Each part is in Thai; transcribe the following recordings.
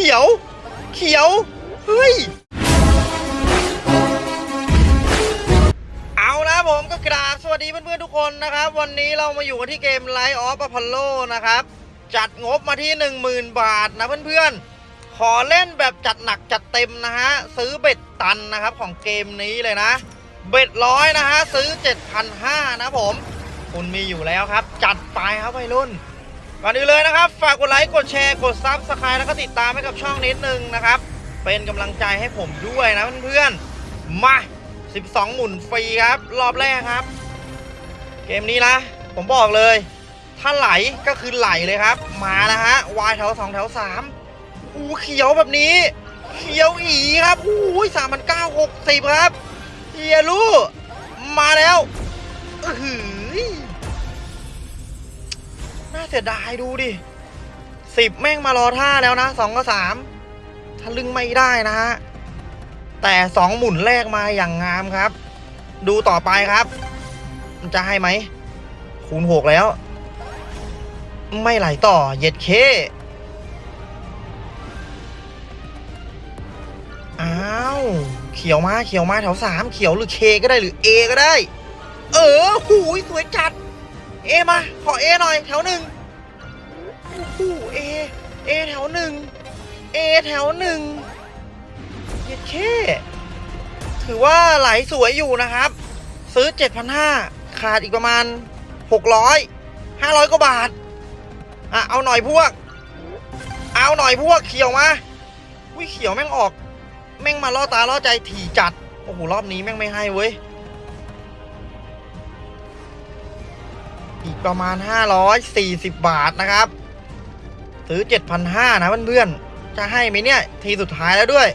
ขียว เขียว เฮ้ย เอาละผมก็กราบสวัสดีเพื่อนๆทุกคนนะครับ วันนี้เรามาอยู่กันที่เกม Light of Apollo นะครับ จัดงบมาที่ 10,000 บาทนะเพื่อนๆ ขอเล่นแบบจัดหนักจัดเต็มนะฮะ ซื้อเบ็ดตันนะครับของเกมนี้เลยนะ เบ็ดร้อยนะฮะ ซื้อ 7,500นะผม คุณมีอยู่แล้วครับ จัดไปครับวัยรุ่น ก่อนอื่นเลยนะครับ ฝากกดไลค์กดแชร์กด subscribe แล้วก็ติดตามให้กับช่องนิดนึงนะครับ เป็นกำลังใจให้ผมด้วยนะเพื่อนๆมา 12 หมุนฟรีครับ รอบแรกครับ เกมนี้นะ ผมบอกเลย ถ้าไหลก็คือไหลเลยครับ มาแล้วฮะวายแถว2แถว3อู้เขียวแบบนี้ เขียวอีกครับอู้ยสามพันเก้าหกสิบครับเฮียลูมาแล้วอื้อ เสียดายดูดิสิบแม่งมารอท่าแล้วนะสองกับสามทะลึงไม่ได้นะฮะ แต่สองหมุนแรกมาอย่างงามครับ ดูต่อไปครับ มันจะให้ไหม คูณหกแล้ว ไม่ไหลต่อเย็ดเคอ้าวเขียวมาเขียวมาแถวสามเขียวหรือเคก็ได้หรือเอก็ได้ เออหูยสวยจัด เอมา ขอเอหน่อยแถวหนึ่ง อ้โหเอเอแถวหนึ่งเอแถวหนึ่งเย็ดเคถือว่าไหลสวยอยู่นะครับ ซื้อ 7,500 ขาดอีกประมาณ 600 500กว่าบาท อะ เอาหน่อยพวก เอาหน่อยพวกเขียวมาวิเขียวแม่งออก แม่งมาล่อตาล่อใจถี่จัด โอ้โห รอบนี้แม่งไม่ให้เว้ยอีกประมาณ 540 บาทนะครับ ซื้อ 7,500 นะเพื่อนๆ จะให้ไหมเนี่ย ทีสุดท้ายแล้วด้วย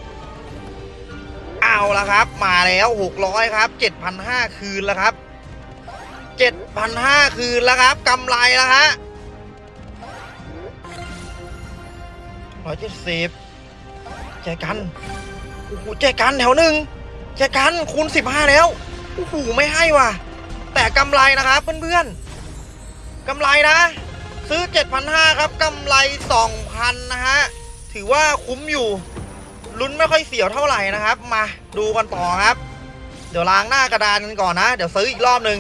เอาละครับ มาแล้ว 600 ครับ 7,500 คืนแล้วครับ 7,500 คืนแล้วครับกำไรแล้วฮะ170แจกันโอ้โหแจกันแถวหนึ่งแจกันคูณ15แล้วโอ้โหไม่ให้ว่ะ แต่กำไรนะครับเพื่อนๆกำไรนะ ซื้อ 7,500 ครับกำไร 2,000 นะฮะ ถือว่าคุ้มอยู่ ลุ้นไม่ค่อยเสียวเท่าไหร่นะครับ มาดูกันต่อครับ เดี๋ยวล้างหน้ากระดานกันก่อนนะ เดี๋ยวซื้ออีกรอบหนึ่ง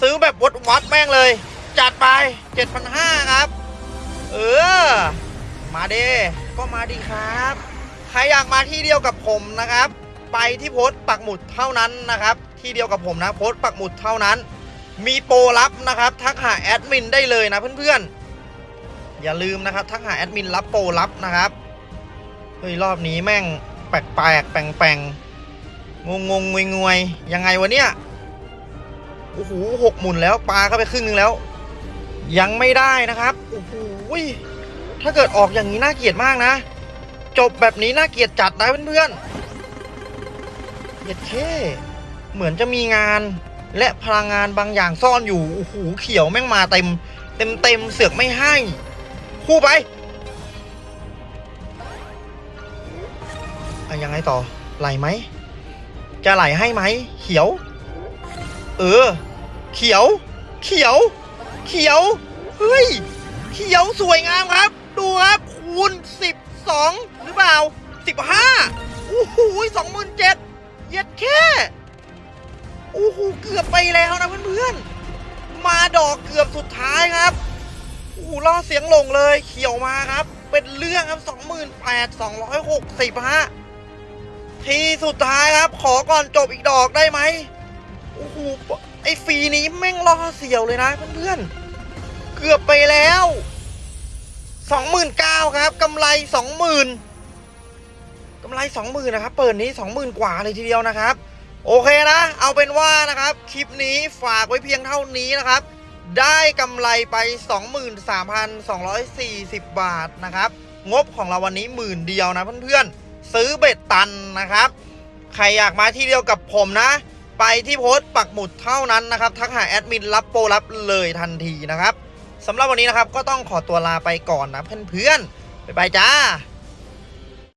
ซื้อแบบวัดวัดแม่งเลย จัดไป 7,500 ครับ เออ มาเดก็มาดีครับ ใครอยากมาที่เดียวกับผมนะครับ ไปที่โพสต์ปักหมุดเท่านั้นนะครับ ที่เดียวกับผมนะ โพสต์ปักหมุดเท่านั้น มีโปรลับนะครับ ทักหาแอดมินได้เลยนะเพื่อนๆ อย่าลืมนะครับ ทักหาแอดมินรับโปรลับนะครับ เฮ้ย รอบนี้แม่งแปลกแปลกๆแปลงแปลงงงงงวยงวยยังไงวะเนี่ย โอ้โหหกหมุนแล้วปลาเข้าไปครึ่งนึงแล้ว ยังไม่ได้นะครับ โอ้โหถ้าเกิดออกอย่างนี้น่าเกลียดมากนะ จบแบบนี้น่าเกลียดจัดนะเพื่อนๆเย็ดเท่เหมือนจะมีงาน และพลังงานบางอย่างซ่อนอยู่โอ้โหเขียวแม่งมาเต็ม เต็มเต็มเสือกไม่ให้ คู่ไปอะยังไงต่อไหลไหม จะไหลให้ไหม เขียว เออ เขียว เขียว เขียว เฮ้ย เขียวสวยงามครับ ดูครับคูณ12หรือเปล่า15โอ้โหสองหมื่นเจ็ดเย็ดแค่ โอ้โหเกือบไปแล้วนะเพื่อนๆ มาดอกเกือบสุดท้ายครับโอ้โหล่อเสียงหลงเลยเขียวมาครับ เป็นเรื่องครับ28,260ฮะทีสุดท้ายครับ ขอก่อนจบอีกดอกได้ไหมโอ้โหไอ้ฟีนี้แม่งล่อเสียวเลยนะเพื่อนๆ เกือบไปแล้ว29,000ครับกำไร20,000กำไร20,000นะครับ เปิดนี้20,000กว่าเลยทีเดียวนะครับ โอเคนะ เอาเป็นว่านะครับ คลิปนี้ฝากไว้เพียงเท่านี้นะครับ ได้กำไรไป 23,240 บาทนะครับ งบของเราวันนี้หมื่นเดียวนะเพื่อนๆ ซื้อเบ็ดตันนะครับ ใครอยากมาที่เดียวกับผมนะ ไปที่โพสต์ปักหมุดเท่านั้นนะครับ ทักหาแอดมินรับโปรรับเลยทันทีนะครับสำหรับวันนี้นะครับก็ต้องขอตัวลาไปก่อนนะเพื่อนๆ บ๊ายบายจ้า